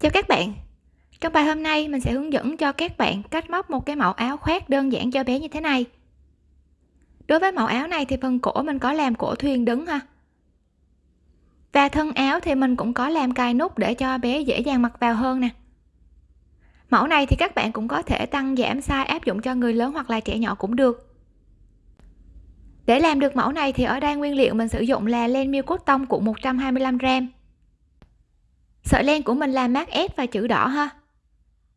Chào các bạn. Trong bài hôm nay, mình sẽ hướng dẫn cho các bạn cách móc một cái mẫu áo khoác đơn giản cho bé như thế này. Đối với mẫu áo này thì phần cổ mình có làm cổ thuyền đứng ha. Và thân áo thì mình cũng có làm cài nút để cho bé dễ dàng mặc vào hơn nè. Mẫu này thì các bạn cũng có thể tăng giảm size áp dụng cho người lớn hoặc là trẻ nhỏ cũng được. Để làm được mẫu này thì ở đây nguyên liệu mình sử dụng là len miêu cốt tông của 125g sợi len của mình là mát S và chữ đỏ ha.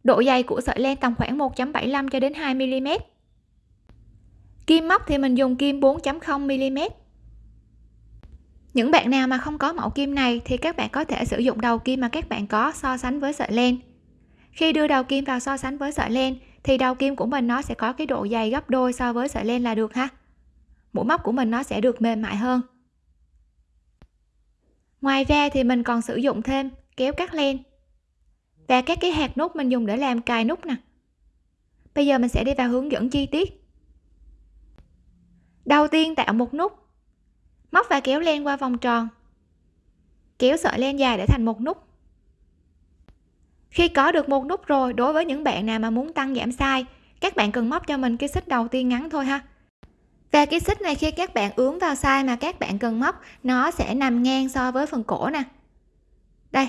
Độ dày của sợi len tầm khoảng 1.75 cho đến 2 mm kim móc thì mình dùng kim 4.0 mm những bạn nào mà không có mẫu kim này thì các bạn có thể sử dụng đầu kim mà các bạn có so sánh với sợi len. Khi đưa đầu kim vào so sánh với sợi len thì đầu kim của mình nó sẽ có cái độ dày gấp đôi so với sợi len là được ha. Mũi móc của mình nó sẽ được mềm mại hơn. Ngoài ra thì mình còn sử dụng thêm kéo cắt len. Và các cái hạt nút mình dùng để làm cài nút nè. Bây giờ mình sẽ đi vào hướng dẫn chi tiết. Đầu tiên tạo một nút. Móc và kéo len qua vòng tròn. Kéo sợi len dài để thành một nút. Khi có được một nút rồi, đối với những bạn nào mà muốn tăng giảm size, các bạn cần móc cho mình cái xích đầu tiên ngắn thôi ha. Và cái xích này khi các bạn ướm vào size mà các bạn cần móc, nó sẽ nằm ngang so với phần cổ nè. Đây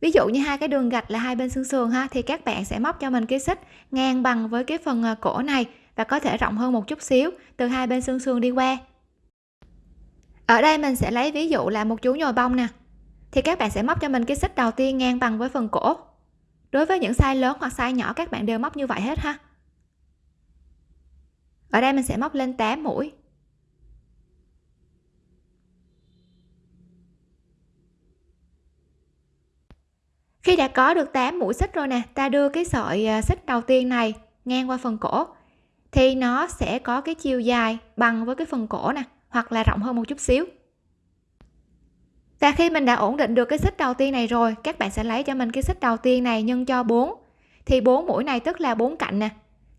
ví dụ như hai cái đường gạch là hai bên xương sườn ha, thì các bạn sẽ móc cho mình cái xích ngang bằng với cái phần à, cổ này và có thể rộng hơn một chút xíu từ hai bên xương sườn đi qua. Ở đây mình sẽ lấy ví dụ là một chú nhồi bông nè, thì các bạn sẽ móc cho mình cái xích đầu tiên ngang bằng với phần cổ. Đối với những size lớn hoặc size nhỏ, các bạn đều móc như vậy hết ha. Ở đây mình sẽ móc lên 8 mũi. Khi đã có được 8 mũi xích rồi nè, ta đưa cái sợi à, xích đầu tiên này ngang qua phần cổ, thì nó sẽ có cái chiều dài bằng với cái phần cổ nè, hoặc là rộng hơn một chút xíu. Và khi mình đã ổn định được cái xích đầu tiên này rồi, các bạn sẽ lấy cho mình cái xích đầu tiên này nhân cho 4 thì 4 mũi này tức là 4 cạnh nè,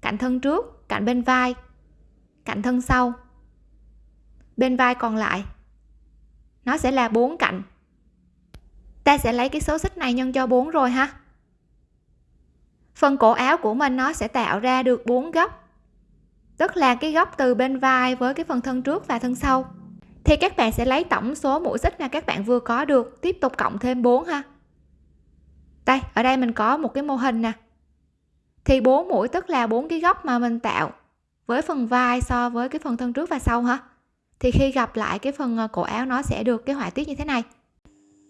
cạnh thân trước, cạnh bên vai, cạnh thân sau. Bên vai còn lại, nó sẽ là 4 cạnh ta sẽ lấy cái số xích này nhân cho 4 rồi ha. Phần cổ áo của mình nó sẽ tạo ra được bốn góc. Tức là cái góc từ bên vai với cái phần thân trước và thân sau. Thì các bạn sẽ lấy tổng số mũi xích mà các bạn vừa có được, tiếp tục cộng thêm 4 ha. Đây, ở đây mình có một cái mô hình nè. Thì 4 mũi tức là bốn cái góc mà mình tạo với phần vai so với cái phần thân trước và sau ha. Thì khi gặp lại cái phần ờ, cổ áo nó sẽ được cái họa tiết như thế này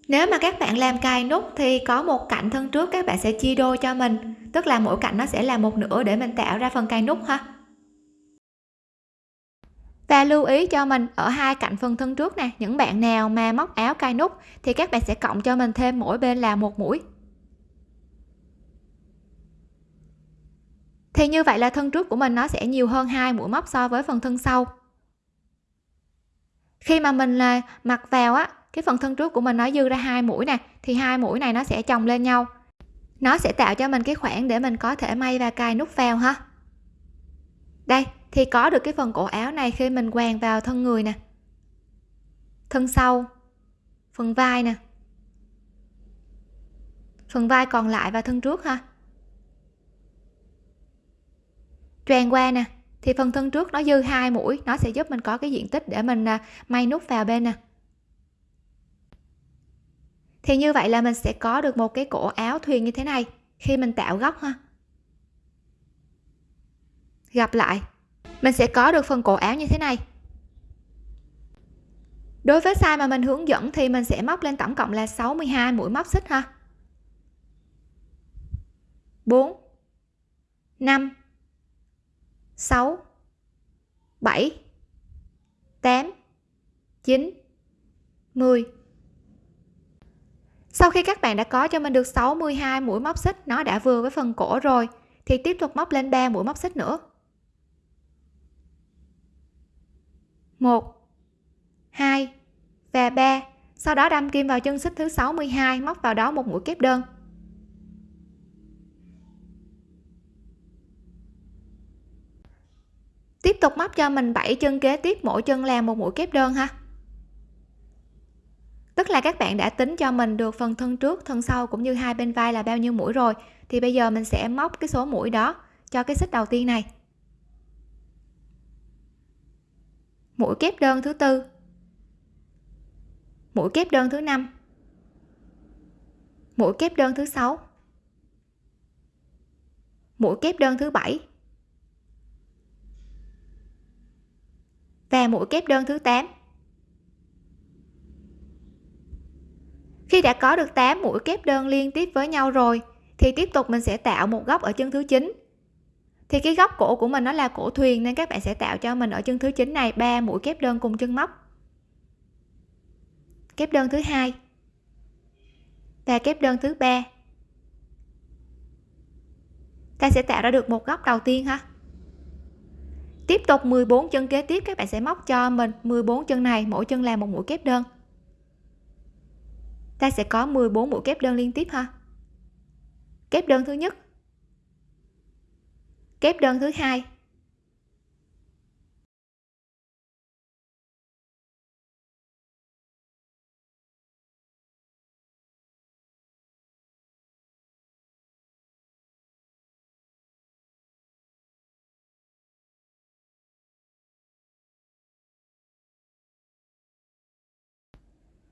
nếu mà các bạn làm cài nút thì có một cạnh thân trước các bạn sẽ chia đôi cho mình. Tức là mỗi cạnh nó sẽ là một nửa để mình tạo ra phần cài nút ha. Và lưu ý cho mình, ở hai cạnh phần thân trước nè, những bạn nào mà móc áo cài nút thì các bạn sẽ cộng cho mình thêm mỗi bên là một mũi. Thì như vậy là thân trước của mình nó sẽ nhiều hơn hai mũi móc so với phần thân sau. Khi mà mình là mặc vào á cái phần thân trước của mình nó dư ra hai mũi nè, thì hai mũi này nó sẽ chồng lên nhau. Nó sẽ tạo cho mình cái khoảng để mình có thể may và cài nút vào ha. Đây, thì có được cái phần cổ áo này khi mình quàng vào thân người nè. Thân sau, phần vai nè. Phần vai còn lại và thân trước ha. Choàng qua nè, thì phần thân trước nó dư hai mũi, nó sẽ giúp mình có cái diện tích để mình à, may nút vào bên nè thì như vậy là mình sẽ có được một cái cổ áo thuyền như thế này, khi mình tạo góc ha. Gặp lại. Mình sẽ có được phần cổ áo như thế này. Đối với size mà mình hướng dẫn thì mình sẽ móc lên tổng cộng là 62 mũi móc xích ha. 4 5 6 7 8 9 10 sau khi các bạn đã có cho mình được 62 mũi móc xích, nó đã vừa với phần cổ rồi. Thì tiếp tục móc lên 3 mũi móc xích nữa. 1 2 và 3 sau đó đâm kim vào chân xích thứ 62 móc vào đó một mũi kép đơn. Tiếp tục móc cho mình 7 chân kế tiếp, mỗi chân làm một mũi kép đơn ha tức là các bạn đã tính cho mình được phần thân trước, thân sau cũng như hai bên vai là bao nhiêu mũi rồi. Thì bây giờ mình sẽ móc cái số mũi đó cho cái xích đầu tiên này. Mũi kép đơn thứ tư. Mũi kép đơn thứ năm. Mũi kép đơn thứ sáu. Mũi kép đơn thứ bảy. Và mũi kép đơn thứ 8 khi đã có được 8 mũi kép đơn liên tiếp với nhau rồi, thì tiếp tục mình sẽ tạo một góc ở chân thứ 9 thì cái góc cổ của mình nó là cổ thuyền nên các bạn sẽ tạo cho mình ở chân thứ 9 này ba mũi kép đơn cùng chân móc. Kép đơn thứ hai và kép đơn thứ ba. Ta sẽ tạo ra được một góc đầu tiên ha. Tiếp tục 14 chân kế tiếp, các bạn sẽ móc cho mình 14 chân này, mỗi chân là một mũi kép đơn ta sẽ có 14 mũi kép đơn liên tiếp ha. Kép đơn thứ nhất. Kép đơn thứ hai.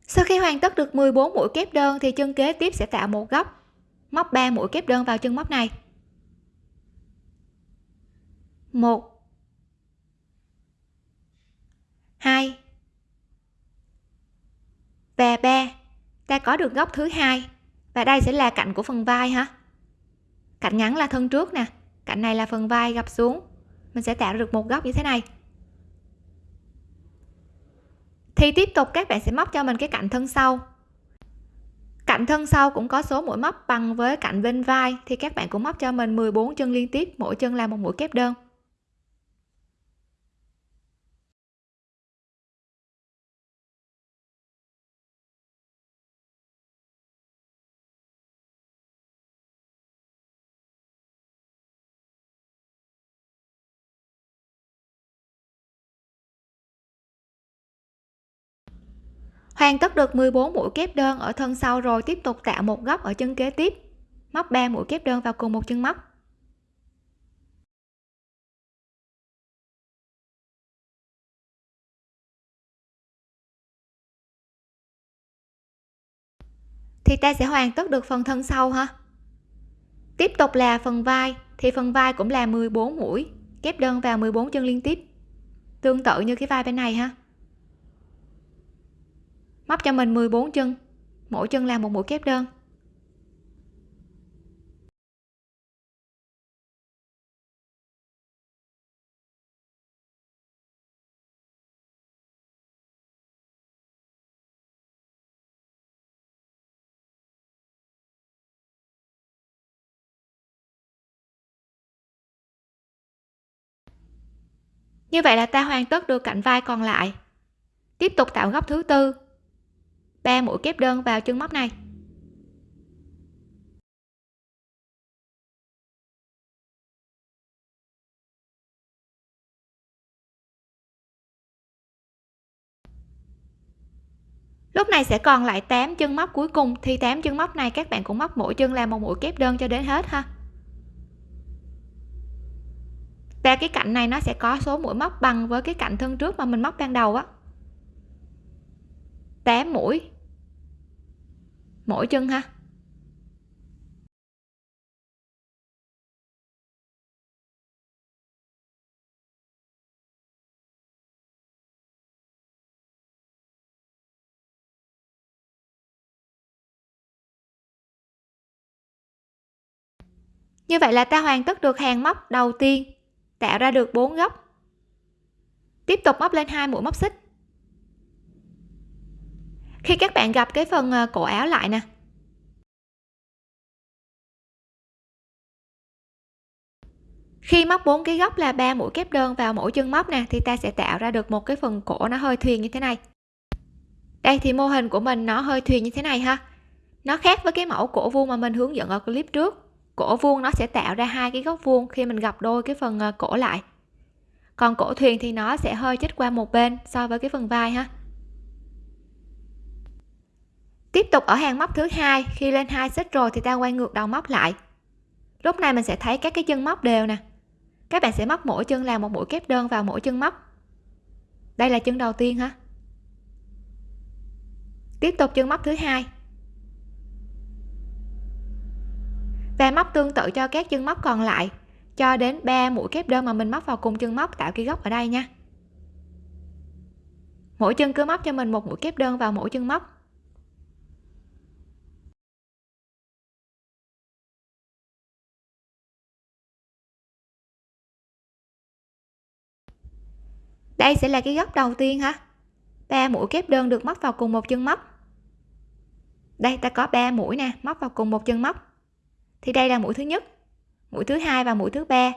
Sau khi hoàn tất được 14 mũi kép đơn thì chân kế tiếp sẽ tạo một góc. Móc 3 mũi kép đơn vào chân móc này. Một. Hai. Và ba. Ta có được góc thứ hai. Và đây sẽ là cạnh của phần vai ha cạnh ngắn là thân trước nè. Cạnh này là phần vai gập xuống. Mình sẽ tạo được một góc như thế này thì tiếp tục các bạn sẽ móc cho mình cái cạnh thân sau. Cạnh thân sau cũng có số mũi móc bằng với cạnh bên vai, thì các bạn cũng móc cho mình 14 chân liên tiếp, mỗi chân là một mũi kép đơn. Hoàn tất được 14 mũi kép đơn ở thân sau rồi tiếp tục tạo một góc ở chân kế tiếp. Móc 3 mũi kép đơn vào cùng một chân móc. Thì ta sẽ hoàn tất được phần thân sau ha. Tiếp tục là phần vai, thì phần vai cũng là 14 mũi kép đơn vào 14 chân liên tiếp. Tương tự như cái vai bên này ha móc cho mình 14 chân. Mỗi chân làm một mũi kép đơn. Như vậy là ta hoàn tất được cạnh vai còn lại. Tiếp tục tạo góc thứ tư. 3 mũi kép đơn vào chân móc này. Lúc này sẽ còn lại 8 chân móc cuối cùng. Thì 8 chân móc này các bạn cũng móc mỗi chân làm một mũi kép đơn cho đến hết ha. Và cái cạnh này nó sẽ có số mũi móc bằng với cái cạnh thân trước mà mình móc ban đầu á. 8 mũi. Mỗi chân ha. Như vậy là ta hoàn tất được hàng móc đầu tiên, tạo ra được bốn góc. Tiếp tục móc lên hai mũi móc xích khi các bạn gặp cái phần ờ, cổ áo lại nè. Khi móc bốn cái góc là ba mũi kép đơn vào mỗi chân móc nè, thì ta sẽ tạo ra được một cái phần cổ nó hơi thuyền như thế này. Đây, thì mô hình của mình nó hơi thuyền như thế này ha. Nó khác với cái mẫu cổ vuông mà mình hướng dẫn ở clip trước. Cổ vuông nó sẽ tạo ra hai cái góc vuông khi mình gặp đôi cái phần ờ, cổ lại. Còn cổ thuyền thì nó sẽ hơi chích qua một bên so với cái phần vai ha tiếp tục ở hàng móc thứ hai, khi lên hai xích rồi thì ta quay ngược đầu móc lại. Lúc này mình sẽ thấy các cái chân móc đều nè. Các bạn sẽ móc mỗi chân làm một mũi kép đơn vào mỗi chân móc. Đây là chân đầu tiên ha tiếp tục chân móc thứ hai. Và móc tương tự cho các chân móc còn lại, cho đến 3 mũi kép đơn mà mình móc vào cùng chân móc tạo cái góc ở đây nha. Mỗi chân cứ móc cho mình một mũi kép đơn vào mỗi chân móc. Đây sẽ là cái góc đầu tiên ha ba mũi kép đơn được móc vào cùng một chân móc. Đây, ta có 3 mũi nè, móc vào cùng một chân móc. Thì đây là mũi thứ nhất, mũi thứ hai và mũi thứ ba.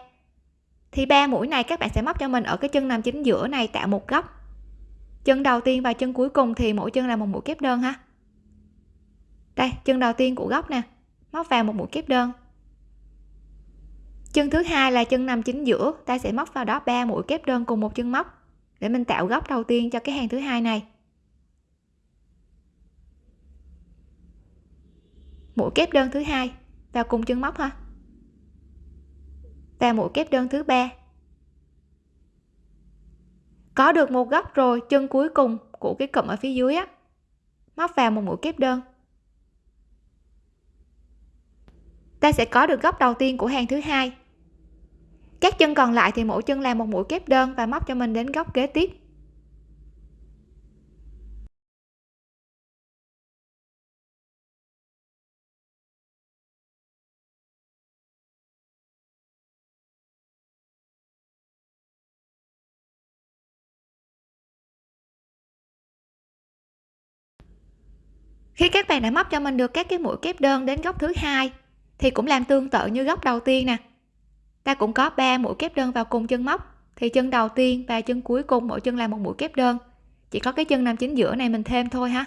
Thì ba mũi này các bạn sẽ móc cho mình ở cái chân nằm chính giữa này tạo một góc. Chân đầu tiên và chân cuối cùng thì mỗi chân là một mũi kép đơn ha. Đây, chân đầu tiên của góc nè, móc vào một mũi kép đơn. Chân thứ hai là chân nằm chính giữa, ta sẽ móc vào đó ba mũi kép đơn cùng một chân móc để mình tạo góc đầu tiên cho cái hàng thứ hai này. Mũi kép đơn thứ hai, vào cùng chân móc ha. Và mũi kép đơn thứ ba. Có được một góc rồi, chân cuối cùng của cái cụm ở phía dưới á. Móc vào một mũi kép đơn. Ta sẽ có được góc đầu tiên của hàng thứ hai các chân còn lại thì mỗi chân làm một mũi kép đơn và móc cho mình đến góc kế tiếp. Khi các bạn đã móc cho mình được các cái mũi kép đơn đến góc thứ hai, thì cũng làm tương tự như góc đầu tiên nè ta cũng có 3 mũi kép đơn vào cùng chân móc. Thì chân đầu tiên và chân cuối cùng mỗi chân là một mũi kép đơn. Chỉ có cái chân nằm chính giữa này mình thêm thôi ha.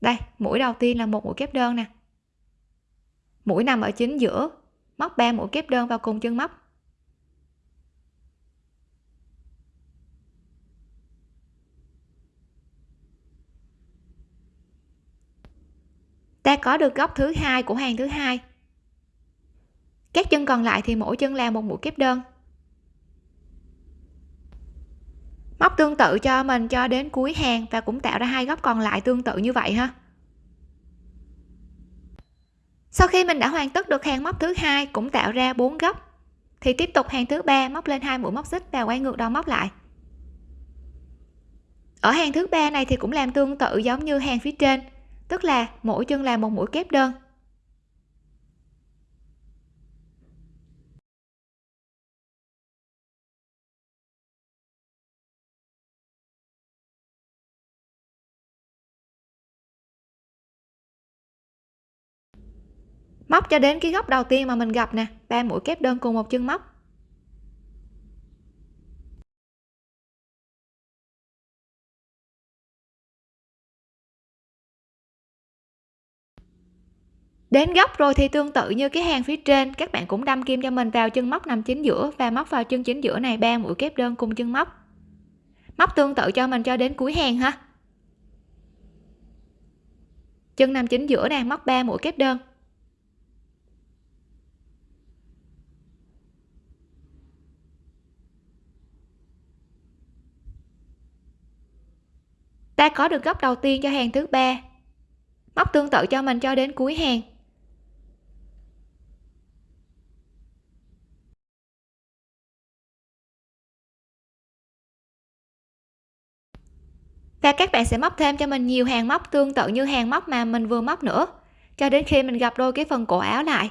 Đây, mũi đầu tiên là một mũi kép đơn nè. Mũi nằm ở chính giữa, móc 3 mũi kép đơn vào cùng chân móc. Ta có được góc thứ hai của hàng thứ hai các chân còn lại thì mỗi chân làm một mũi kép đơn. Móc tương tự cho mình cho đến cuối hàng và cũng tạo ra hai góc còn lại tương tự như vậy ha. Sau khi mình đã hoàn tất được hàng móc thứ hai cũng tạo ra bốn góc. Thì tiếp tục hàng thứ ba móc lên hai mũi móc xích và quay ngược đầu móc lại. Ở hàng thứ ba này thì cũng làm tương tự giống như hàng phía trên, tức là mỗi chân làm một mũi kép đơn. Móc cho đến cái góc đầu tiên mà mình gặp nè. Ba mũi kép đơn cùng một chân móc. Đến góc rồi thì tương tự như cái hàng phía trên, các bạn cũng đâm kim cho mình vào chân móc nằm chính giữa và móc vào chân chính giữa này, ba mũi kép đơn cùng chân móc. Móc tương tự cho mình cho đến cuối hàng ha. Chân nằm chính giữa nè, móc 3 mũi kép đơn. Ta có được góc đầu tiên cho hàng thứ ba. Móc tương tự cho mình cho đến cuối hàng. Và các bạn sẽ móc thêm cho mình nhiều hàng móc tương tự như hàng móc mà mình vừa móc nữa, cho đến khi mình gặp đôi cái phần cổ áo lại.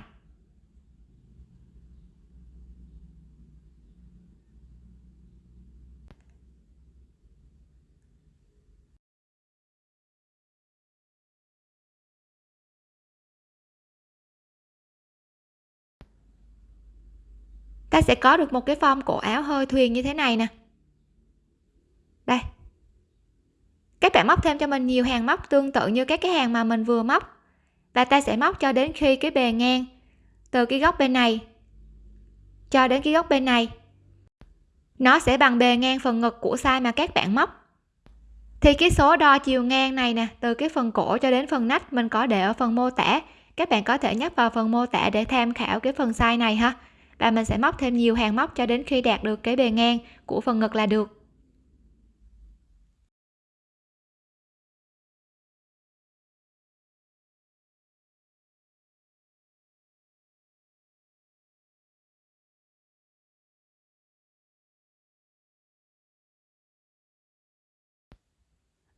Ta sẽ có được một cái form cổ áo hơi thuyền như thế này nè. Đây. Các bạn móc thêm cho mình nhiều hàng móc tương tự như các cái hàng mà mình vừa móc. Và ta sẽ móc cho đến khi cái bề ngang từ cái góc bên này cho đến cái góc bên này. Nó sẽ bằng bề ngang phần ngực của size mà các bạn móc. Thì cái số đo chiều ngang này nè, từ cái phần cổ cho đến phần nách mình có để ở phần mô tả. Các bạn có thể nhấp vào phần mô tả để tham khảo cái phần size này ha và mình sẽ móc thêm nhiều hàng móc cho đến khi đạt được cái bề ngang của phần ngực là được.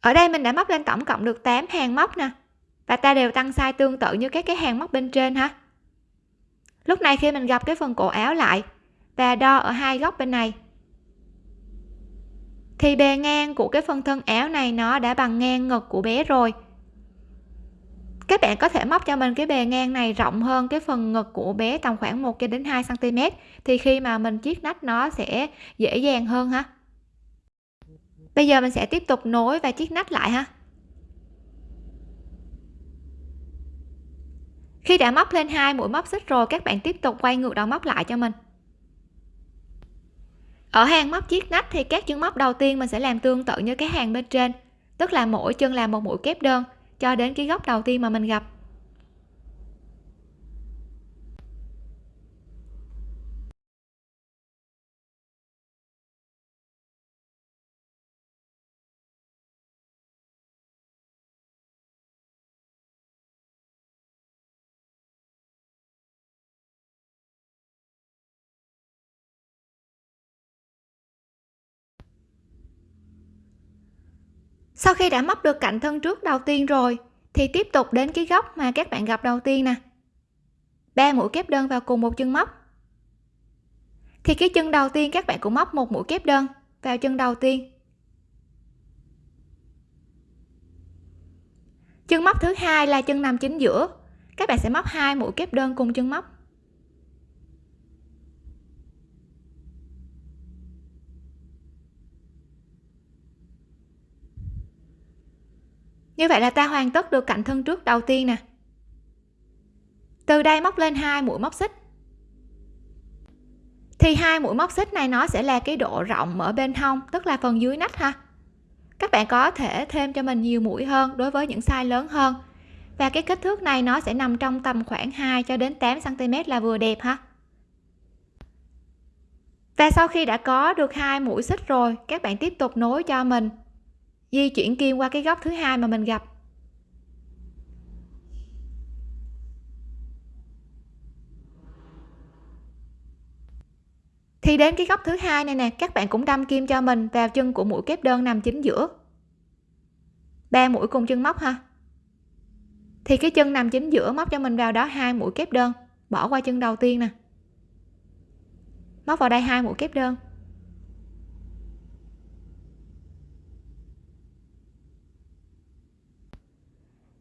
Ở đây mình đã móc lên tổng cộng được 8 hàng móc nè. Và ta đều tăng size tương tự như các cái hàng móc bên trên ha lúc này khi mình gặp cái phần cổ áo lại và đo ở hai góc bên này, thì bề ngang của cái phần thân áo này nó đã bằng ngang ngực của bé rồi. Các bạn có thể móc cho mình cái bề ngang này rộng hơn cái phần ngực của bé tầm khoảng 1 cho đến 2 cm thì khi mà mình chiết nách nó sẽ dễ dàng hơn ha. Bây giờ mình sẽ tiếp tục nối và chiết nách lại ha. Khi đã móc lên hai mũi móc xích rồi, các bạn tiếp tục quay ngược đầu móc lại cho mình. Ở hàng móc chiếc nách thì các chân móc đầu tiên mình sẽ làm tương tự như cái hàng bên trên, tức là mỗi chân làm một mũi kép đơn cho đến cái góc đầu tiên mà mình gặp. Sau khi đã móc được cạnh thân trước đầu tiên rồi, thì tiếp tục đến cái góc mà các bạn gặp đầu tiên nè. Ba mũi kép đơn vào cùng một chân móc. Thì cái chân đầu tiên các bạn cũng móc một mũi kép đơn vào chân đầu tiên. Chân móc thứ hai là chân nằm chính giữa. Các bạn sẽ móc hai mũi kép đơn cùng chân móc. Như vậy là ta hoàn tất được cạnh thân trước đầu tiên nè. Từ đây móc lên hai mũi móc xích. Thì hai mũi móc xích này nó sẽ là cái độ rộng ở bên hông, tức là phần dưới nách ha. Các bạn có thể thêm cho mình nhiều mũi hơn đối với những size lớn hơn. Và cái kích thước này nó sẽ nằm trong tầm khoảng 2 cho đến 8 cm là vừa đẹp ha. Và sau khi đã có được hai mũi xích rồi, các bạn tiếp tục nối cho mình di chuyển kim qua cái góc thứ hai mà mình gặp. Thì đến cái góc thứ hai này nè, các bạn cũng đâm kim cho mình vào chân của mũi kép đơn nằm chính giữa. Ba mũi cùng chân móc ha. Thì cái chân nằm chính giữa móc cho mình vào đó hai mũi kép đơn, bỏ qua chân đầu tiên nè. Móc vào đây hai mũi kép đơn.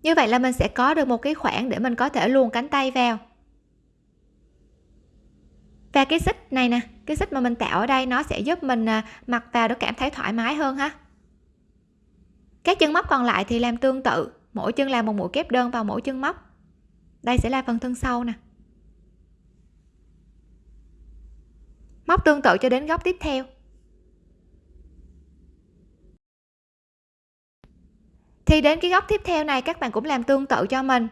Như vậy là mình sẽ có được một cái khoảng để mình có thể luồn cánh tay vào. Và cái xích này nè, cái xích mà mình tạo ở đây nó sẽ giúp mình à, mặc vào để cảm thấy thoải mái hơn ha. Các chân móc còn lại thì làm tương tự, mỗi chân làm một mũi kép đơn vào mỗi chân móc. Đây sẽ là phần thân sau nè. Móc tương tự cho đến góc tiếp theo. Thì đến cái góc tiếp theo này, các bạn cũng làm tương tự cho mình.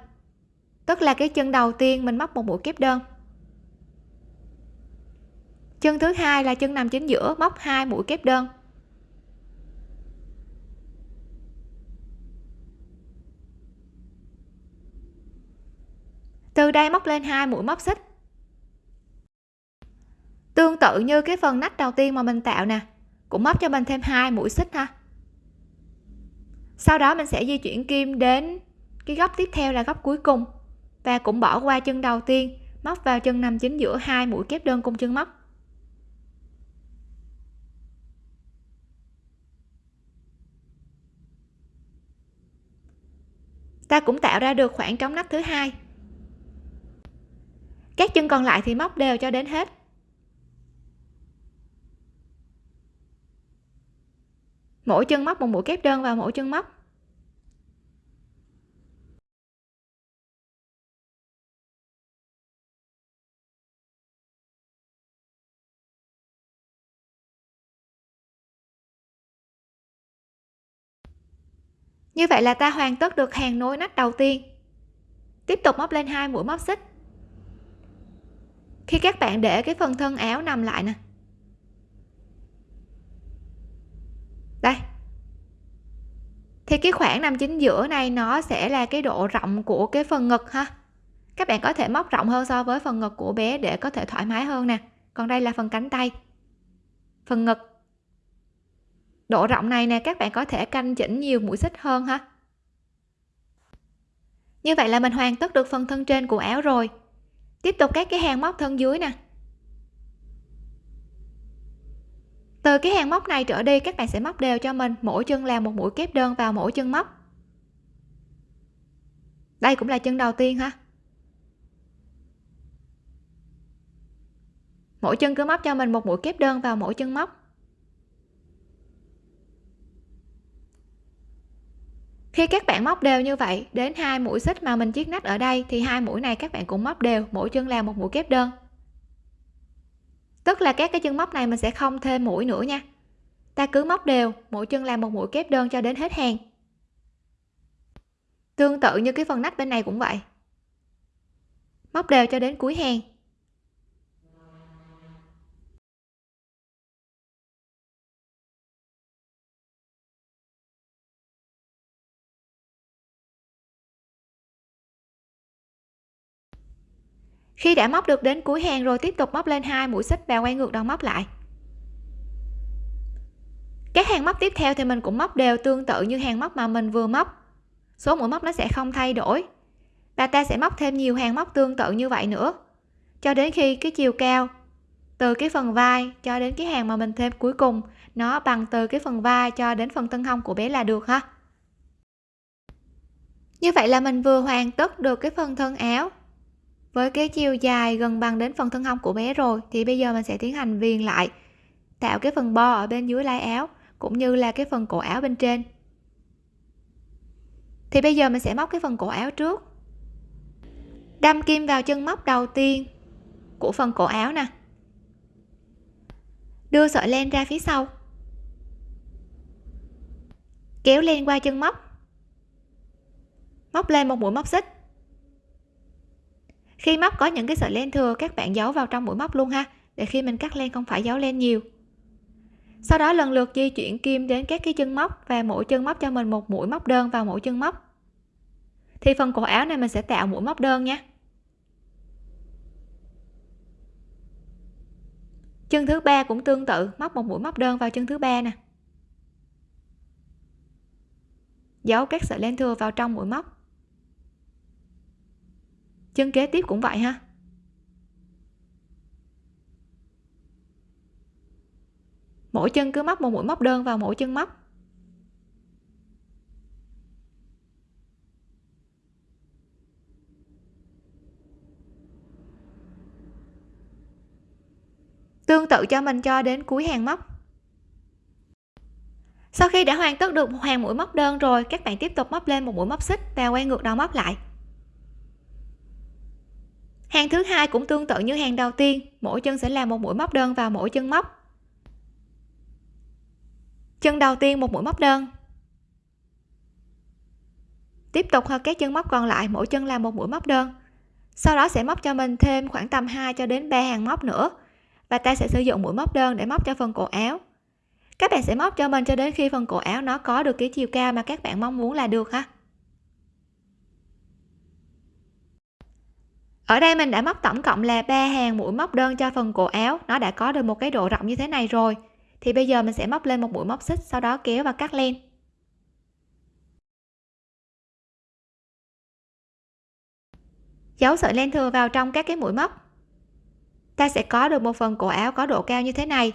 Tức là cái chân đầu tiên mình móc một mũi kép đơn. Chân thứ hai là chân nằm chính giữa, móc hai mũi kép đơn. Từ đây móc lên hai mũi móc xích. Tương tự như cái phần nách đầu tiên mà mình tạo nè, cũng móc cho mình thêm hai mũi xích ha sau đó mình sẽ di chuyển kim đến cái góc tiếp theo là góc cuối cùng và cũng bỏ qua chân đầu tiên, móc vào chân nằm chính giữa hai mũi kép đơn cùng chân móc. Ta cũng tạo ra được khoảng trống nách thứ hai. Các chân còn lại thì móc đều cho đến hết. Mỗi chân móc một mũi kép đơn vào mỗi chân móc. Như vậy là ta hoàn tất được hàng nối nách đầu tiên. Tiếp tục móc lên hai mũi móc xích. Khi các bạn để cái phần thân áo nằm lại nè đây thì cái khoảng nằm chính giữa này nó sẽ là cái độ rộng của cái phần ngực ha. Các bạn có thể móc rộng hơn so với phần ngực của bé để có thể thoải mái hơn nè. Còn đây là phần cánh tay. Phần ngực. Độ rộng này nè, các bạn có thể canh chỉnh nhiều mũi xích hơn ha. Như vậy là mình hoàn tất được phần thân trên của áo rồi. Tiếp tục các cái hàng móc thân dưới nè. Từ cái hàng móc này trở đi, các bạn sẽ móc đều cho mình. Mỗi chân làm một mũi kép đơn vào mỗi chân móc. Đây cũng là chân đầu tiên ha. Mỗi chân cứ móc cho mình một mũi kép đơn vào mỗi chân móc. Khi các bạn móc đều như vậy, đến hai mũi xích mà mình chiết nách ở đây, thì hai mũi này các bạn cũng móc đều, mỗi chân làm một mũi kép đơn tức là các cái chân móc này mình sẽ không thêm mũi nữa nha. Ta cứ móc đều, mỗi chân làm một mũi kép đơn cho đến hết hàng. Tương tự như cái phần nách bên này cũng vậy. Móc đều cho đến cuối hàng. Khi đã móc được đến cuối hàng rồi tiếp tục móc lên hai, mũi xích và quay ngược đầu móc lại. Các hàng móc tiếp theo thì mình cũng móc đều tương tự như hàng móc mà mình vừa móc. Số mũi móc nó sẽ không thay đổi. Và ta sẽ móc thêm nhiều hàng móc tương tự như vậy nữa. Cho đến khi cái chiều cao từ cái phần vai cho đến cái hàng mà mình thêm cuối cùng, nó bằng từ cái phần vai cho đến phần thân hông của bé là được ha. Như vậy là mình vừa hoàn tất được cái phần thân áo với cái chiều dài gần bằng đến phần thân hông của bé rồi, thì bây giờ mình sẽ tiến hành viền lại, tạo cái phần bo ở bên dưới lái áo, cũng như là cái phần cổ áo bên trên. Thì bây giờ mình sẽ móc cái phần cổ áo trước. Đâm kim vào chân móc đầu tiên của phần cổ áo nè. Đưa sợi len ra phía sau. Kéo len qua chân móc. Móc lên một mũi móc xích khi móc có những cái sợi len thừa, các bạn giấu vào trong mũi móc luôn ha. Để khi mình cắt len không phải giấu len nhiều. Sau đó lần lượt di chuyển kim đến các cái chân móc và mỗi chân móc cho mình một mũi móc đơn vào mỗi chân móc. Thì phần cổ áo này mình sẽ tạo mũi móc đơn nha. Chân thứ ba cũng tương tự, móc một mũi móc đơn vào chân thứ ba nè. Giấu các sợi len thừa vào trong mũi móc chân kế tiếp cũng vậy ha. Mỗi chân cứ móc một mũi móc đơn vào mỗi chân móc. Tương tự cho mình cho đến cuối hàng móc. Sau khi đã hoàn tất được một hàng mũi móc đơn rồi, các bạn tiếp tục móc lên một mũi móc xích và quay ngược đầu móc lại hàng thứ hai cũng tương tự như hàng đầu tiên, mỗi chân sẽ làm một mũi móc đơn vào mỗi chân móc. Chân đầu tiên một mũi móc đơn. Tiếp tục hơn các chân móc còn lại, mỗi chân làm một mũi móc đơn. Sau đó sẽ móc cho mình thêm khoảng tầm 2 cho đến 3 hàng móc nữa. Và ta sẽ sử dụng mũi móc đơn để móc cho phần cổ áo. Các bạn sẽ móc cho mình cho đến khi phần cổ áo nó có được cái chiều cao mà các bạn mong muốn là được ha? Ở đây mình đã móc tổng cộng là ba hàng mũi móc đơn cho phần cổ áo. Nó đã có được một cái độ rộng như thế này rồi. Thì bây giờ mình sẽ móc lên một mũi móc xích, sau đó kéo và cắt len. Giấu sợi len thừa vào trong các cái mũi móc. Ta sẽ có được một phần cổ áo có độ cao như thế này.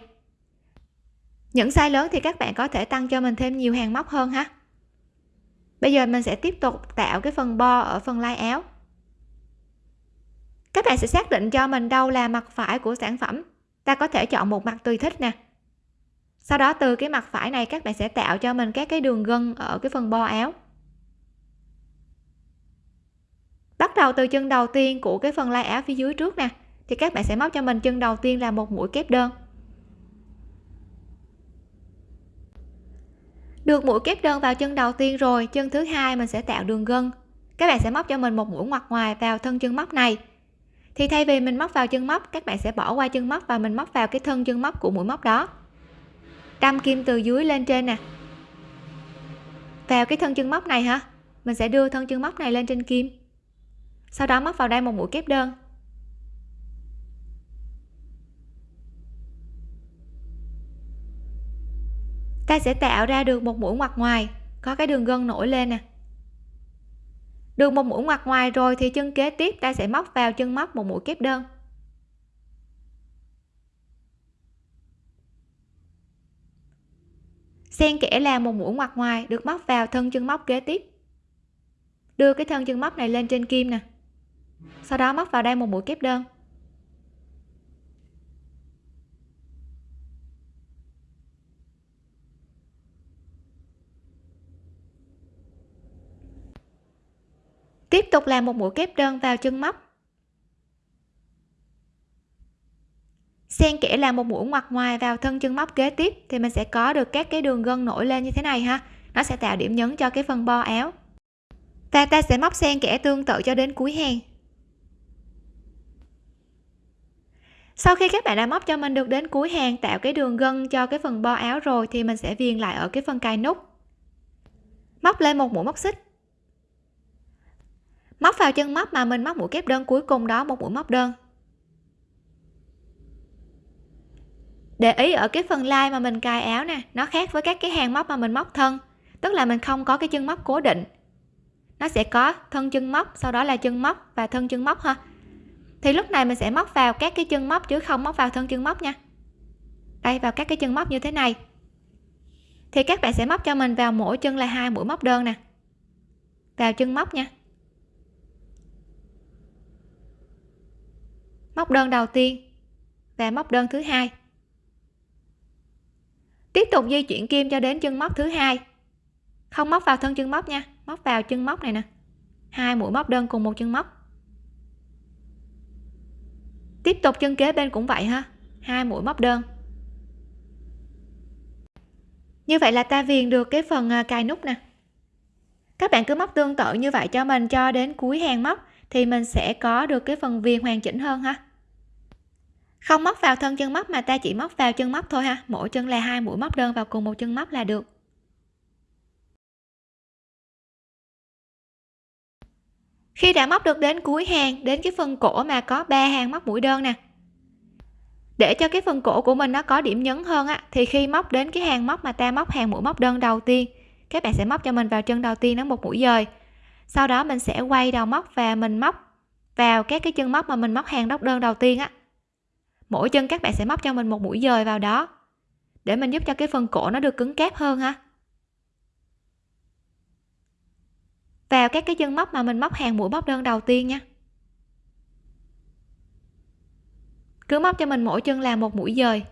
Những size lớn thì các bạn có thể tăng cho mình thêm nhiều hàng móc hơn ha. Bây giờ mình sẽ tiếp tục tạo cái phần bo ở phần lai áo các bạn sẽ xác định cho mình đâu là mặt phải của sản phẩm. Ta có thể chọn một mặt tùy thích nè. Sau đó từ cái mặt phải này, các bạn sẽ tạo cho mình các cái đường gân ở cái phần bo áo. Bắt đầu từ chân đầu tiên của cái phần lai áo phía dưới trước nè, thì các bạn sẽ móc cho mình chân đầu tiên là một mũi kép đơn. Được mũi kép đơn vào chân đầu tiên rồi, chân thứ hai mình sẽ tạo đường gân. Các bạn sẽ móc cho mình một mũi ngoặt ngoài vào thân chân móc này thì thay vì mình móc vào chân móc, các bạn sẽ bỏ qua chân móc và mình móc vào cái thân chân móc của mũi móc đó. Đâm kim từ dưới lên trên nè. Vào cái thân chân móc này hả? Mình sẽ đưa thân chân móc này lên trên kim. Sau đó móc vào đây một mũi kép đơn. Ta sẽ tạo ra được một mũi ngoặt ngoài, có cái đường gân nổi lên nè được một mũi ngoặt ngoài rồi thì chân kế tiếp ta sẽ móc vào chân móc một mũi kép đơn. Xen kẽ là một mũi ngoặt ngoài được móc vào thân chân móc kế tiếp. Đưa cái thân chân móc này lên trên kim nè. Sau đó móc vào đây một mũi kép đơn. Tiếp tục làm một mũi kép đơn vào chân móc. Xen kẽ làm một mũi ngoặt ngoài vào thân chân móc kế tiếp thì mình sẽ có được các cái đường gân nổi lên như thế này ha. Nó sẽ tạo điểm nhấn cho cái phần bo áo. Và ta sẽ móc xen kẽ tương tự cho đến cuối hàng. Sau khi các bạn đã móc cho mình được đến cuối hàng tạo cái đường gân cho cái phần bo áo rồi thì mình sẽ viền lại ở cái phần cài nút. Móc lên một mũi móc xích móc vào chân móc mà mình móc mũi kép đơn cuối cùng đó, một mũi móc đơn. Để ý ở cái phần lai mà mình cài áo nè, nó khác với các cái hàng móc mà mình móc thân. Tức là mình không có cái chân móc cố định. Nó sẽ có thân chân móc, sau đó là chân móc và thân chân móc ha. Thì lúc này mình sẽ móc vào các cái chân móc chứ không móc vào thân chân móc nha. Đây, vào các cái chân móc như thế này. Thì các bạn sẽ móc cho mình vào mỗi chân là hai mũi móc đơn nè. Vào chân móc nha. Móc đơn đầu tiên và móc đơn thứ hai. Tiếp tục di chuyển kim cho đến chân móc thứ hai. Không móc vào thân chân móc nha, móc vào chân móc này nè. Hai mũi móc đơn cùng một chân móc. Tiếp tục chân kế bên cũng vậy ha, hai mũi móc đơn. Như vậy là ta viền được cái phần à, cài nút nè. Các bạn cứ móc tương tự như vậy cho mình cho đến cuối hàng móc thì mình sẽ có được cái phần viền hoàn chỉnh hơn ha không móc vào thân chân móc mà ta chỉ móc vào chân móc thôi ha. Mỗi chân là hai mũi móc đơn vào cùng một chân móc là được. Khi đã móc được đến cuối hàng, đến cái phần cổ mà có ba hàng móc mũi đơn nè. Để cho cái phần cổ của mình nó có điểm nhấn hơn á, thì khi móc đến cái hàng móc mà ta móc hàng mũi móc đơn đầu tiên, các bạn sẽ móc cho mình vào chân đầu tiên nó một mũi dời. Sau đó mình sẽ quay đầu móc và mình móc vào các cái chân móc mà mình móc hàng đốc đơn đầu tiên á mỗi chân các bạn sẽ móc cho mình một mũi dời vào đó. Để mình giúp cho cái phần cổ nó được cứng cáp hơn ha. Vào các cái chân móc mà mình móc hàng mũi móc đơn đầu tiên nha. Cứ móc cho mình mỗi chân là một mũi dời.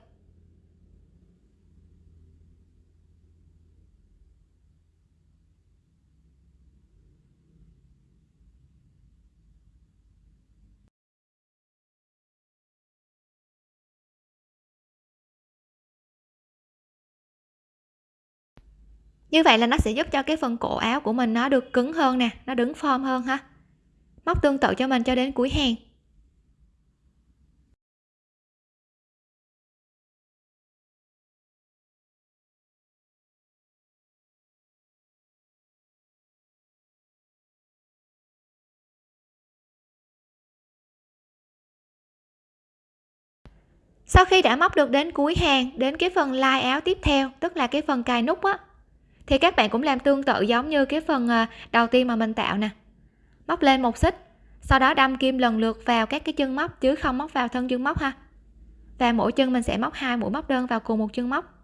Như vậy là nó sẽ giúp cho cái phần cổ áo của mình nó được cứng hơn nè, nó đứng form hơn ha. Móc tương tự cho mình cho đến cuối hàng. Sau khi đã móc được đến cuối hàng, đến cái phần lai áo tiếp theo, tức là cái phần cài nút á thì các bạn cũng làm tương tự giống như cái phần ờ, đầu tiên mà mình tạo nè. Móc lên một xích, sau đó đâm kim lần lượt vào các cái chân móc chứ không móc vào thân chân móc ha. Và mỗi chân mình sẽ móc hai mũi móc đơn vào cùng một chân móc.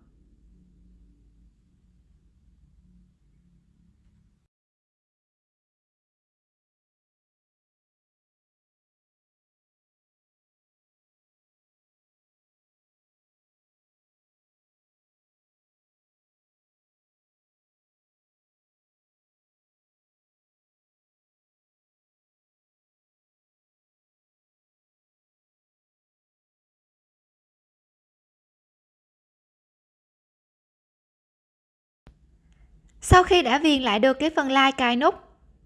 Sau khi đã viền lại được cái phần lai cài nút,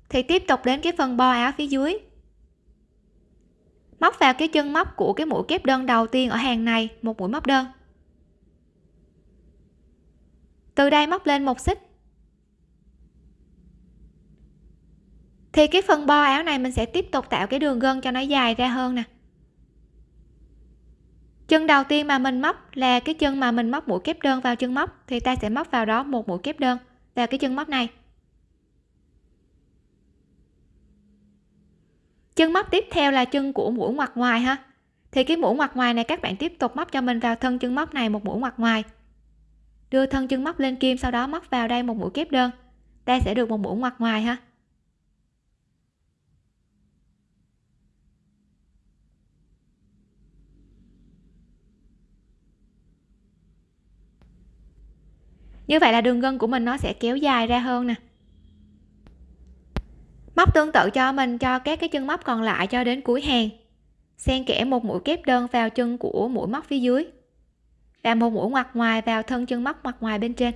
thì tiếp tục đến cái phần bo áo phía dưới. Móc vào cái chân móc của cái mũi kép đơn đầu tiên ở hàng này, một mũi móc đơn. Từ đây móc lên một xích. Thì cái phần bo áo này mình sẽ tiếp tục tạo cái đường gân cho nó dài ra hơn nè. Chân đầu tiên mà mình móc là cái chân mà mình móc mũi kép đơn vào chân móc, thì ta sẽ móc vào đó một mũi kép đơn vào cái chân móc này. Chân móc tiếp theo là chân của mũi ngoặt ngoài ha. Thì cái mũi ngoặt ngoài này các bạn tiếp tục móc cho mình vào thân chân móc này một mũi ngoặt ngoài. Đưa thân chân móc lên kim, sau đó móc vào đây một mũi kép đơn. Ta sẽ được một mũi ngoặt ngoài ha. Như vậy là đường gân của mình nó sẽ kéo dài ra hơn nè. Móc tương tự cho mình, cho các cái chân móc còn lại cho đến cuối hàng. Xen kẽ một mũi kép đơn vào chân của mũi móc phía dưới và một mũi ngoặt ngoài vào thân chân móc ngoặt ngoài bên trên.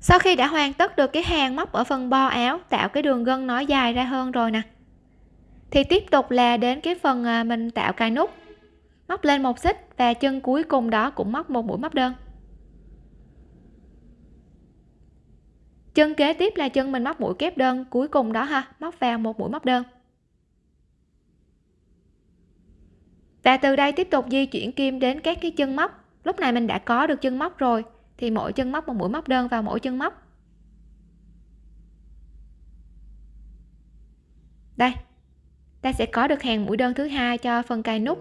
Sau khi đã hoàn tất được cái hàng móc ở phần bo áo, tạo cái đường gân nó dài ra hơn rồi nè. Thì tiếp tục là đến cái phần à, mình tạo cài nút. Móc lên một xích và chân cuối cùng đó cũng móc một mũi móc đơn. Chân kế tiếp là chân mình móc mũi kép đơn, cuối cùng đó ha, móc vào một mũi móc đơn. Và từ đây tiếp tục di chuyển kim đến các cái chân móc. Lúc này mình đã có được chân móc rồi thì mỗi chân móc một mũi móc đơn vào mỗi chân móc. Đây, ta sẽ có được hàng mũi đơn thứ hai cho phần cài nút.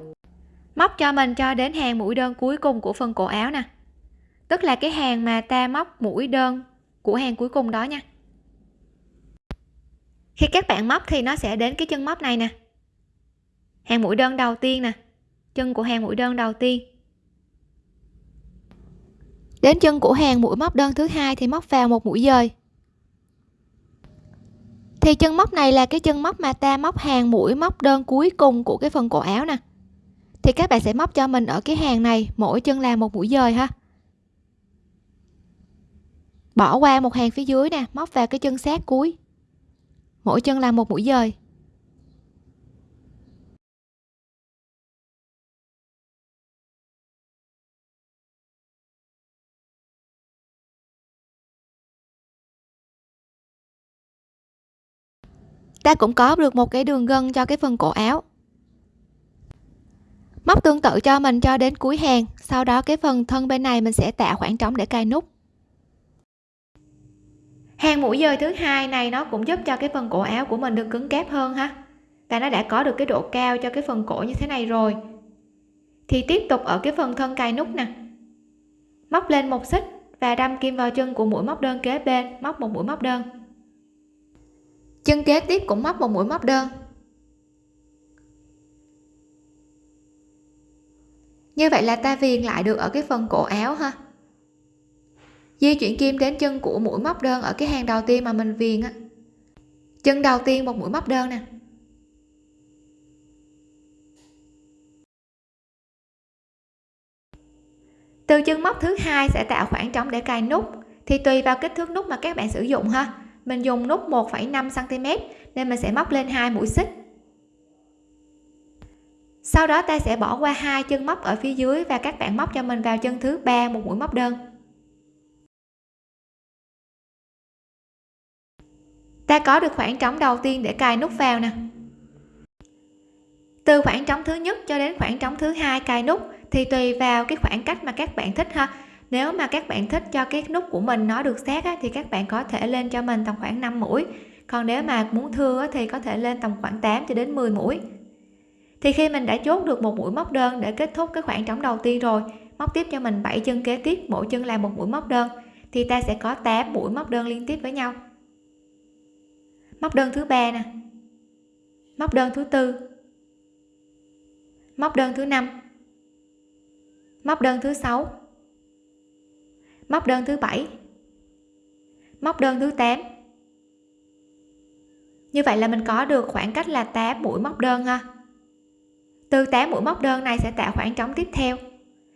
Móc cho mình cho đến hàng mũi đơn cuối cùng của phần cổ áo nè. Tức là cái hàng mà ta móc mũi đơn của hàng cuối cùng đó nha. Khi các bạn móc thì nó sẽ đến cái chân móc này nè. Hàng mũi đơn đầu tiên nè. Chân của hàng mũi đơn đầu tiên đến chân của hàng mũi móc đơn thứ hai thì móc vào một mũi dời. Thì chân móc này là cái chân móc mà ta móc hàng mũi móc đơn cuối cùng của cái phần cổ áo nè. Thì các bạn sẽ móc cho mình ở cái hàng này, mỗi chân là một mũi dời ha. Bỏ qua một hàng phía dưới nè, móc vào cái chân sát cuối. Mỗi chân là một mũi dời. Ta cũng có được một cái đường gân cho cái phần cổ áo. Móc tương tự cho mình cho đến cuối hàng, sau đó cái phần thân bên này mình sẽ tạo khoảng trống để cài nút. Hàng mũi dời thứ hai này nó cũng giúp cho cái phần cổ áo của mình được cứng cáp hơn ha. Và nó đã có được cái độ cao cho cái phần cổ như thế này rồi. Thì tiếp tục ở cái phần thân cài nút nè. Móc lên một xích và đâm kim vào chân của mũi móc đơn kế bên, móc một mũi móc đơn chân kế tiếp cũng móc một mũi móc đơn. Như vậy là ta viền lại được ở cái phần cổ áo ha. Di chuyển kim đến chân của mũi móc đơn ở cái hàng đầu tiên mà mình viền á. Chân đầu tiên một mũi móc đơn nè. Từ chân móc thứ hai sẽ tạo khoảng trống để cài nút, thì tùy vào kích thước nút mà các bạn sử dụng ha mình dùng nút 1,5 cm nên mình sẽ móc lên hai mũi xích. Sau đó ta sẽ bỏ qua hai chân móc ở phía dưới và các bạn móc cho mình vào chân thứ ba một mũi móc đơn. Ta có được khoảng trống đầu tiên để cài nút vào nè. Từ khoảng trống thứ nhất cho đến khoảng trống thứ hai cài nút thì tùy vào cái khoảng cách mà các bạn thích ha nếu mà các bạn thích cho cái nút của mình nó được sát á, thì các bạn có thể lên cho mình tầm khoảng 5 mũi. Còn nếu mà muốn thưa á, thì có thể lên tầm khoảng 8 cho đến 10 mũi. Thì khi mình đã chốt được một mũi móc đơn để kết thúc cái khoảng trống đầu tiên rồi móc tiếp cho mình 7 chân kế tiếp mỗi chân là một mũi móc đơn thì ta sẽ có 8 mũi móc đơn liên tiếp với nhau. Móc đơn thứ ba nè. Móc đơn thứ tư. Móc đơn thứ năm. Móc đơn thứ sáu móc đơn thứ bảy. Móc đơn thứ 8 như vậy là mình có được khoảng cách là 8 mũi móc đơn ha. Từ 8 mũi móc đơn này sẽ tạo khoảng trống tiếp theo.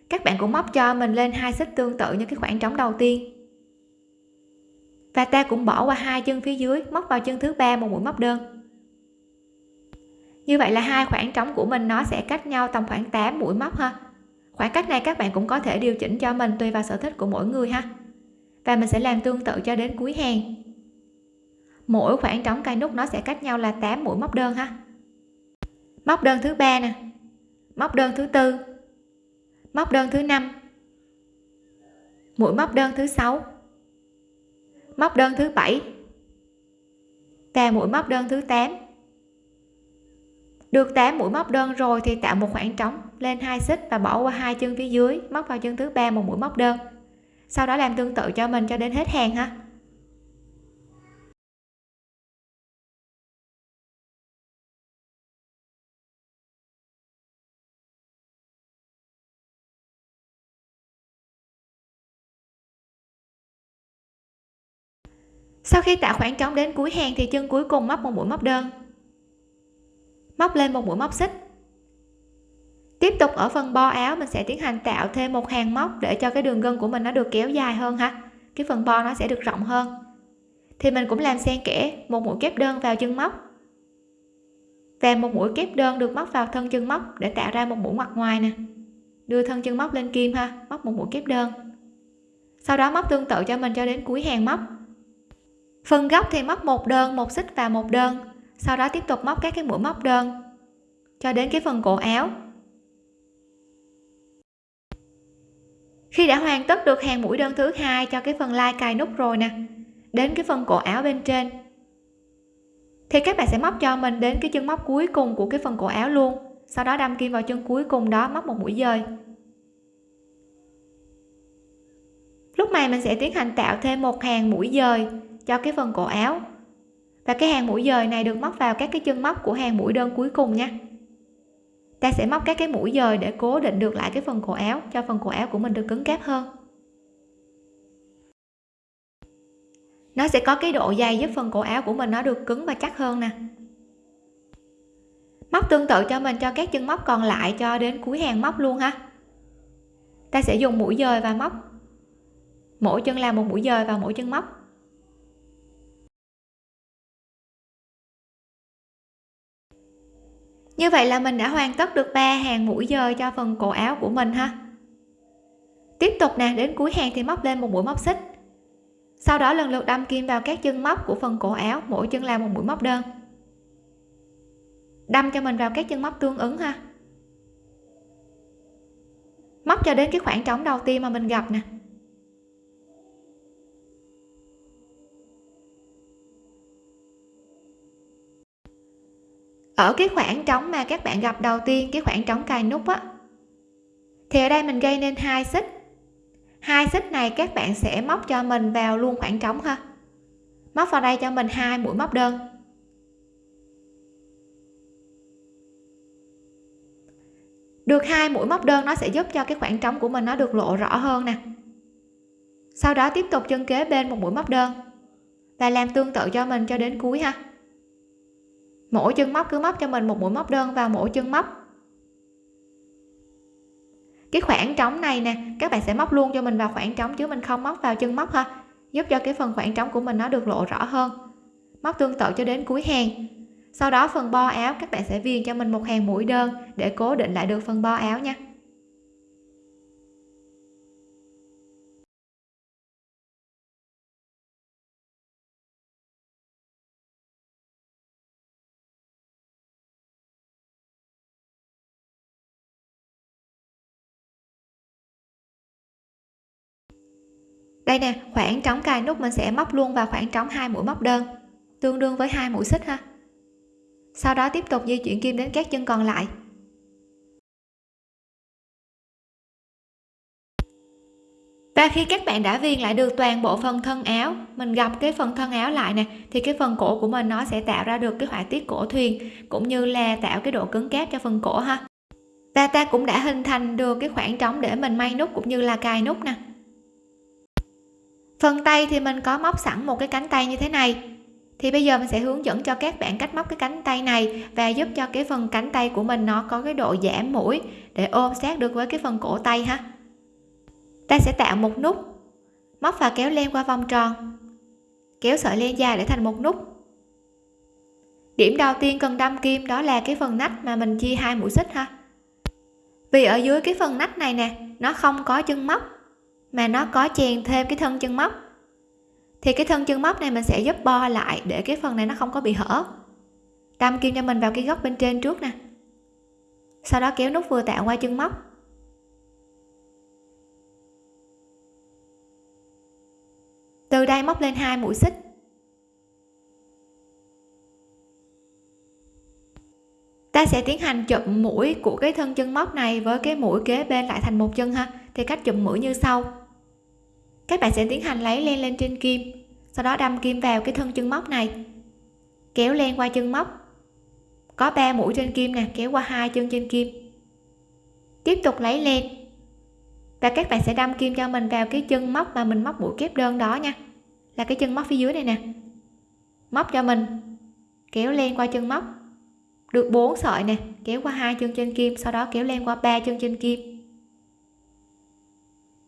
Các bạn cũng móc cho mình lên hai xích tương tự như cái khoảng trống đầu tiên. Và ta cũng bỏ qua hai chân phía dưới, móc vào chân thứ ba một mũi móc đơn. Như vậy là hai khoảng trống của mình nó sẽ cách nhau tầm khoảng 8 mũi móc ha khoảng cách này các bạn cũng có thể điều chỉnh cho mình tùy vào sở thích của mỗi người ha. Và mình sẽ làm tương tự cho đến cuối hàng. Mỗi khoảng trống cài nút nó sẽ cách nhau là 8 mũi móc đơn ha. Móc đơn thứ ba nè. Móc đơn thứ tư. Móc đơn thứ năm. Mũi móc đơn thứ sáu. Móc đơn thứ bảy. Và mũi móc đơn thứ 8 được 8 mũi móc đơn rồi thì tạo một khoảng trống, lên hai xích và bỏ qua hai chân phía dưới, móc vào chân thứ ba một mũi móc đơn. Sau đó làm tương tự cho mình cho đến hết hàng ha. Sau khi tạo khoảng trống đến cuối hàng thì chân cuối cùng móc một mũi móc đơn móc lên một mũi móc xích. Tiếp tục ở phần bo áo, mình sẽ tiến hành tạo thêm một hàng móc để cho cái đường gân của mình nó được kéo dài hơn ha. Cái phần bo nó sẽ được rộng hơn. Thì mình cũng làm xen kẽ một mũi kép đơn vào chân móc. Và một mũi kép đơn được móc vào thân chân móc để tạo ra một mũi mặt ngoài nè. Đưa thân chân móc lên kim ha, móc một mũi kép đơn. Sau đó móc tương tự cho mình cho đến cuối hàng móc. Phần góc thì móc một đơn, một xích và một đơn sau đó tiếp tục móc các cái mũi móc đơn. Cho đến cái phần cổ áo. Khi đã hoàn tất được hàng mũi đơn thứ hai cho cái phần lai cài nút rồi nè, đến cái phần cổ áo bên trên, thì các bạn sẽ móc cho mình đến cái chân móc cuối cùng của cái phần cổ áo luôn. Sau đó đâm kim vào chân cuối cùng đó, móc một mũi dời. Lúc này mình sẽ tiến hành tạo thêm một hàng mũi dời cho cái phần cổ áo và cái hàng mũi dời này được móc vào các cái chân móc của hàng mũi đơn cuối cùng nha. Ta sẽ móc các cái mũi dời để cố định được lại cái phần cổ áo, cho phần cổ áo của mình được cứng cáp hơn. Nó sẽ có cái độ dày giúp phần cổ áo của mình nó được cứng và chắc hơn nè. Móc tương tự cho mình cho các chân móc còn lại cho đến cuối hàng móc luôn ha. Ta sẽ dùng mũi dời và móc. Mỗi chân làm một mũi dời vào mỗi chân móc. Như vậy là mình đã hoàn tất được ba hàng mũi dời cho phần cổ áo của mình ha. Tiếp tục nè, đến cuối hàng thì móc lên một mũi móc xích. Sau đó lần lượt đâm kim vào các chân móc của phần cổ áo, mỗi chân là một mũi móc đơn. Đâm cho mình vào các chân móc tương ứng ha. Móc cho đến cái khoảng trống đầu tiên mà mình gặp nè. Ở cái khoảng trống mà các bạn gặp đầu tiên, cái khoảng trống cài nút á, thì ở đây mình gây nên hai xích. Hai xích này các bạn sẽ móc cho mình vào luôn khoảng trống ha. Móc vào đây cho mình hai mũi móc đơn. Được hai mũi móc đơn, nó sẽ giúp cho cái khoảng trống của mình nó được lộ rõ hơn nè. Sau đó tiếp tục chân kế bên một mũi móc đơn và làm tương tự cho mình cho đến cuối ha mỗi chân móc cứ móc cho mình một mũi móc đơn vào mỗi chân móc. Cái khoảng trống này nè, các bạn sẽ móc luôn cho mình vào khoảng trống chứ mình không móc vào chân móc ha. Giúp cho cái phần khoảng trống của mình nó được lộ rõ hơn. Móc tương tự cho đến cuối hàng. Sau đó phần bo áo các bạn sẽ viền cho mình một hàng mũi đơn để cố định lại được phần bo áo nha. Đây nè, khoảng trống cài nút mình sẽ móc luôn vào khoảng trống hai mũi móc đơn. Tương đương với hai mũi xích ha. Sau đó tiếp tục di chuyển kim đến các chân còn lại. Và khi các bạn đã viền lại được toàn bộ phần thân áo, mình gặp cái phần thân áo lại nè, thì cái phần cổ của mình nó sẽ tạo ra được cái họa tiết cổ thuyền, cũng như là tạo cái độ cứng cáp cho phần cổ ha. Và ta cũng đã hình thành được cái khoảng trống để mình may nút cũng như là cài nút nè phần tay thì mình có móc sẵn một cái cánh tay như thế này. Thì bây giờ mình sẽ hướng dẫn cho các bạn cách móc cái cánh tay này và giúp cho cái phần cánh tay của mình nó có cái độ giảm mũi để ôm sát được với cái phần cổ tay ha. Ta sẽ tạo một nút, móc và kéo len qua vòng tròn. Kéo sợi len dài để thành một nút. Điểm đầu tiên cần đâm kim đó là cái phần nách mà mình chia hai mũi xích ha. Vì ở dưới cái phần nách này nè, nó không có chân móc mà nó có chèn thêm cái thân chân móc. Thì cái thân chân móc này mình sẽ giúp bo lại để cái phần này nó không có bị hở. Đâm kim cho mình vào cái góc bên trên trước nè. Sau đó kéo nút vừa tạo qua chân móc. Từ đây móc lên hai mũi xích. Ta sẽ tiến hành chụm mũi của cái thân chân móc này với cái mũi kế bên lại thành một chân ha. Thì cách chụm mũi như sau các bạn sẽ tiến hành lấy len lên trên kim, sau đó đâm kim vào cái thân chân móc này. Kéo len qua chân móc. Có 3 mũi trên kim nè, kéo qua hai chân trên kim. Tiếp tục lấy len. Và các bạn sẽ đâm kim cho mình vào cái chân móc mà mình móc mũi kép đơn đó nha. Là cái chân móc phía dưới này nè. Móc cho mình. Kéo len qua chân móc. Được 4 sợi nè, kéo qua hai chân trên kim, sau đó kéo len qua ba chân trên kim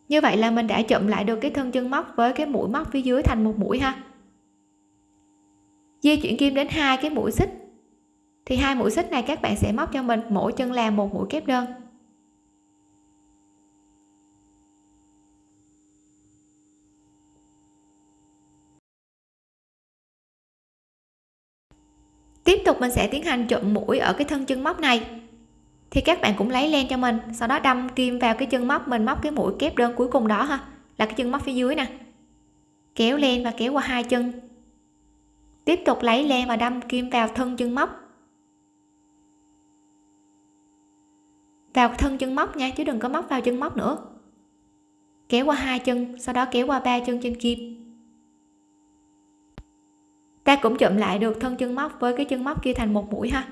như vậy là mình đã chụm lại được cái thân chân móc với cái mũi móc phía dưới thành một mũi ha. Di chuyển kim đến hai cái mũi xích. Thì hai mũi xích này các bạn sẽ móc cho mình, mỗi chân làm một mũi kép đơn. Tiếp tục mình sẽ tiến hành chụm mũi ở cái thân chân móc này thì các bạn cũng lấy len cho mình, sau đó đâm kim vào cái chân móc mình, móc cái mũi kép đơn cuối cùng đó ha. Là cái chân móc phía dưới nè. Kéo len và kéo qua hai chân. Tiếp tục lấy len và đâm kim vào thân chân móc. Vào thân chân móc nha, chứ đừng có móc vào chân móc nữa. Kéo qua hai chân, sau đó kéo qua ba chân trên kim. Ta cũng chụm lại được thân chân móc với cái chân móc kia thành một mũi ha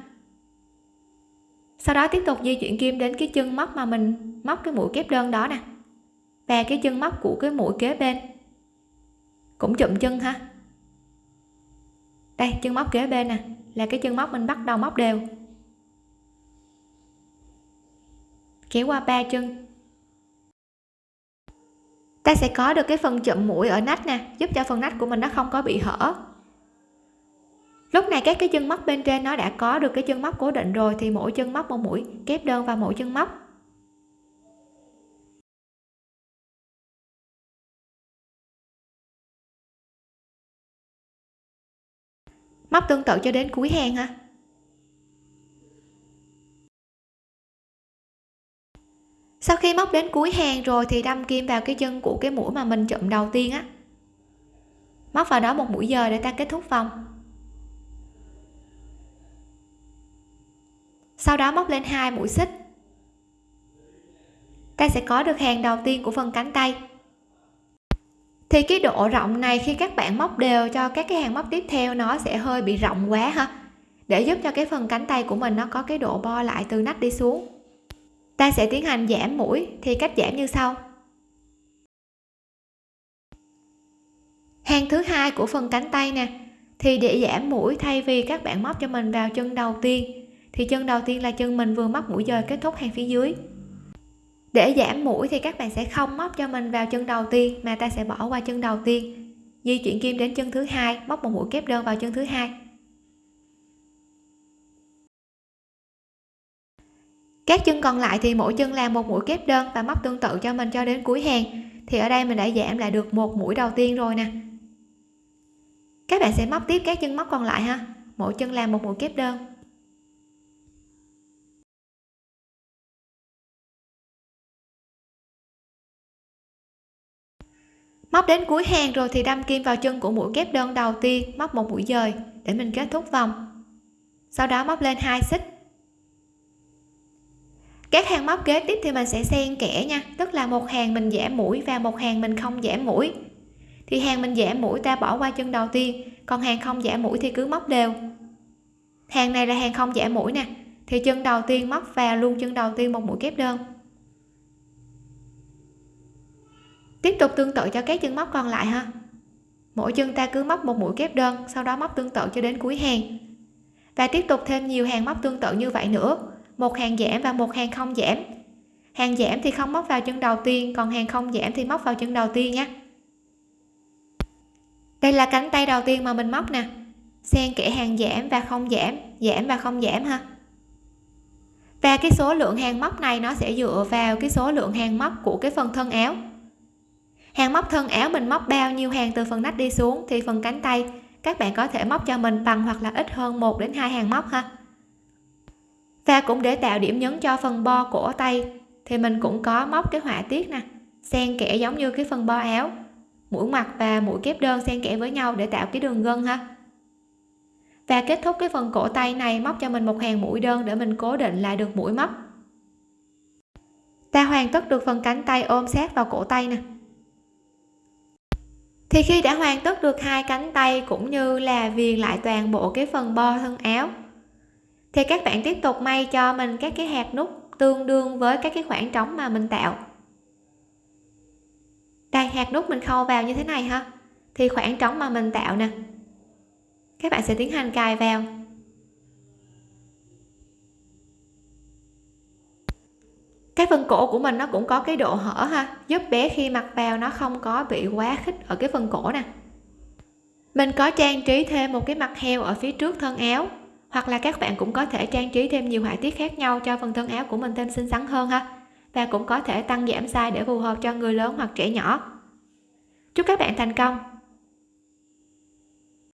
sau đó tiếp tục di chuyển kim đến cái chân móc mà mình móc cái mũi kép đơn đó nè. Và cái chân móc của cái mũi kế bên. Cũng chụm chân ha. Đây, chân móc kế bên nè, là cái chân móc mình bắt đầu móc đều. Kéo qua ba chân. Ta sẽ có được cái phần chụm mũi ở nách nè, giúp cho phần nách của mình nó không có bị hở lúc này các cái chân móc bên trên nó đã có được cái chân móc cố định rồi, thì mỗi chân móc một mũi kép đơn vào mỗi chân móc. Móc tương tự cho đến cuối hàng ha. Sau khi móc đến cuối hàng rồi thì đâm kim vào cái chân của cái mũi mà mình chụm đầu tiên á. Móc vào đó một mũi giờ để ta kết thúc vòng. Sau đó móc lên hai mũi xích. Ta sẽ có được hàng đầu tiên của phần cánh tay. Thì cái độ rộng này khi các bạn móc đều cho các cái hàng móc tiếp theo, nó sẽ hơi bị rộng quá ha. Để giúp cho cái phần cánh tay của mình nó có cái độ bo lại từ nách đi xuống. Ta sẽ tiến hành giảm mũi, thì cách giảm như sau. Hàng thứ hai của phần cánh tay nè, thì để giảm mũi thay vì các bạn móc cho mình vào chân đầu tiên thì chân đầu tiên là chân mình vừa móc mũi dời kết thúc hàng phía dưới. Để giảm mũi thì các bạn sẽ không móc cho mình vào chân đầu tiên, mà ta sẽ bỏ qua chân đầu tiên. Di chuyển kim đến chân thứ hai, móc một mũi kép đơn vào chân thứ hai. Các chân còn lại thì mỗi chân làm một mũi kép đơn và móc tương tự cho mình cho đến cuối hàng. Thì ở đây mình đã giảm lại được một mũi đầu tiên rồi nè. Các bạn sẽ móc tiếp các chân móc còn lại ha. Mỗi chân làm một mũi kép đơn. Móc đến cuối hàng rồi thì đâm kim vào chân của mũi kép đơn đầu tiên, móc một mũi dời, để mình kết thúc vòng. Sau đó móc lên hai xích. Các hàng móc kế tiếp thì mình sẽ xen kẽ nha, tức là một hàng mình giảm mũi và một hàng mình không giảm mũi. Thì hàng mình giảm mũi ta bỏ qua chân đầu tiên, còn hàng không giảm mũi thì cứ móc đều. Hàng này là hàng không giảm mũi nè, thì chân đầu tiên móc vào luôn chân đầu tiên một mũi kép đơn. Tiếp tục tương tự cho các chân móc còn lại ha. Mỗi chân ta cứ móc một mũi kép đơn, sau đó móc tương tự cho đến cuối hàng. Và tiếp tục thêm nhiều hàng móc tương tự như vậy nữa. Một hàng giảm và một hàng không giảm. Hàng giảm thì không móc vào chân đầu tiên, còn hàng không giảm thì móc vào chân đầu tiên nhé. Đây là cánh tay đầu tiên mà mình móc nè. Xen kẽ hàng giảm và không giảm giảm và không giảm ha. Và cái số lượng hàng móc này nó sẽ dựa vào cái số lượng hàng móc của cái phần thân áo hàng móc thân áo mình móc bao nhiêu hàng từ phần nách đi xuống thì phần cánh tay. Các bạn có thể móc cho mình bằng hoặc là ít hơn 1 đến hai hàng móc ha. Và cũng để tạo điểm nhấn cho phần bo cổ tay, thì mình cũng có móc cái họa tiết nè, xen kẽ giống như cái phần bo áo. Mũi mặt và mũi kép đơn xen kẽ với nhau để tạo cái đường gân ha. Và kết thúc cái phần cổ tay này, móc cho mình một hàng mũi đơn để mình cố định lại được mũi móc. Ta hoàn tất được phần cánh tay ôm sát vào cổ tay nè thì khi đã hoàn tất được hai cánh tay cũng như là viền lại toàn bộ cái phần bo thân áo. Thì các bạn tiếp tục may cho mình các cái hạt nút tương đương với các cái khoảng trống mà mình tạo. Đây, hạt nút mình khâu vào như thế này ha. Thì khoảng trống mà mình tạo nè. Các bạn sẽ tiến hành cài vào. Cái phần cổ của mình nó cũng có cái độ hở ha, giúp bé khi mặc vào nó không có bị quá khích ở cái phần cổ nè. Mình có trang trí thêm một cái mặt heo ở phía trước thân áo, hoặc là các bạn cũng có thể trang trí thêm nhiều họa tiết khác nhau cho phần thân áo của mình thêm xinh xắn hơn ha, và cũng có thể tăng giảm size để phù hợp cho người lớn hoặc trẻ nhỏ. Chúc các bạn thành công!